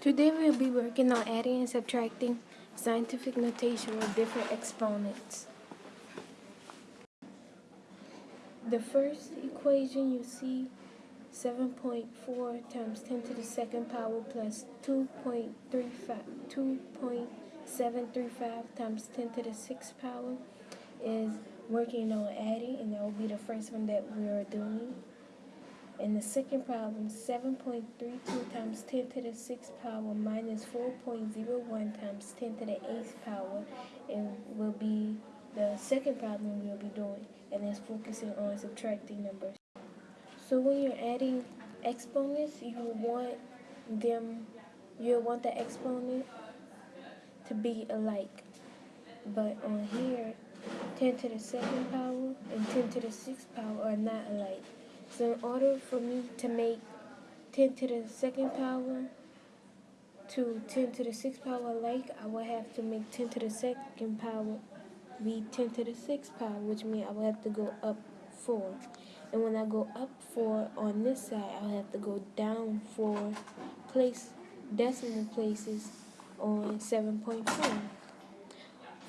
Today we'll be working on adding and subtracting scientific notation with different exponents. The first equation you see 7.4 times 10 to the second power plus 2.35 2.735 times 10 to the sixth power is working on adding and that will be the first one that we are doing. And the second problem, 7.32 times 10 to the 6th power minus 4.01 times 10 to the 8th power and will be the second problem we'll be doing. And it's focusing on subtracting numbers. So when you're adding exponents, you want them, you want the exponent to be alike. But on here, 10 to the second power and 10 to the sixth power are not alike. So in order for me to make 10 to the second power to 10 to the sixth power like, I would have to make 10 to the second power be 10 to the sixth power, which means I would have to go up 4. And when I go up 4 on this side, I'll have to go down 4 place decimal places on 7.4.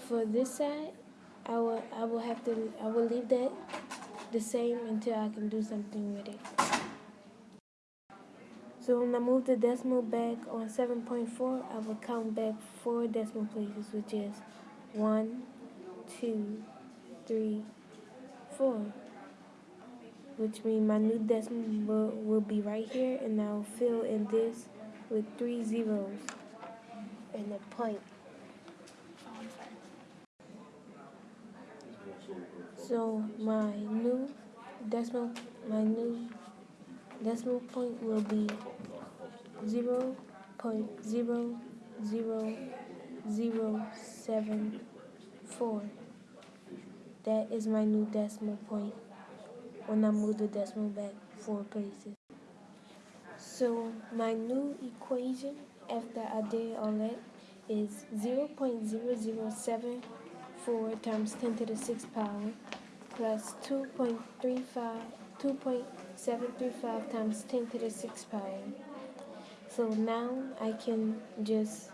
For this side, I will I will have to I will leave that the same until I can do something with it. So when I move the decimal back on 7.4, I will count back four decimal places, which is 1, 2, 3, 4. Which means my new decimal will, will be right here, and I'll fill in this with three zeros and a point. So my new decimal my new decimal point will be zero point zero zero zero seven four. That is my new decimal point when I move the decimal back four places. So my new equation after I did all that is 0.007 4 times 10 to the 6th power plus 2.35, 2.735 times 10 to the 6th power. So now I can just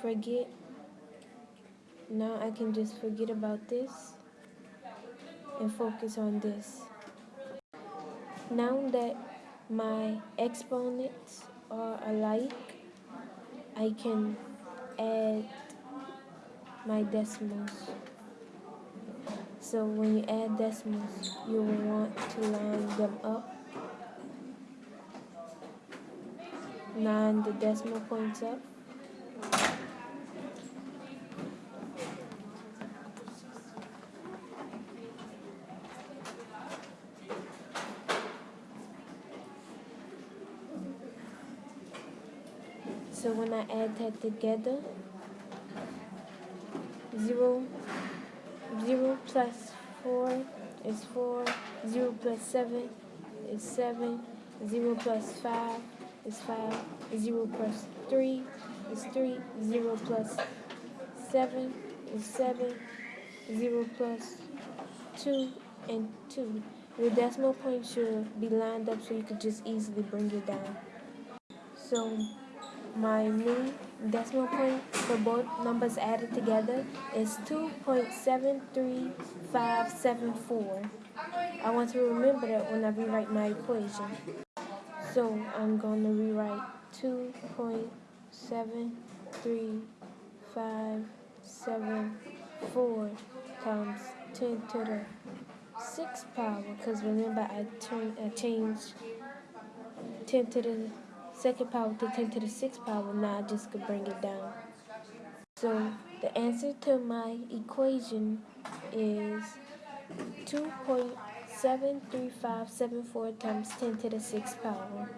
forget, now I can just forget about this and focus on this. Now that my exponents are alike, I can add my decimals. So when you add decimals, you will want to line them up. Line the decimal points up. So when I add that together, 0, 0 plus 4 is 4, 0 plus 7 is 7, 0 plus 5 is 5, 0 plus 3 is 3, 0 plus 7 is 7, 0 plus 2 and 2. Your decimal point should be lined up so you could just easily bring it down. So my new decimal point for both numbers added together is 2.73574. I want to remember that when I rewrite my equation. So I'm going to rewrite 2.73574 times 10 to the 6th power because remember I, turned, I changed 10 to the second power to 10 to the sixth power, now I just could bring it down. So the answer to my equation is 2.73574 times 10 to the sixth power.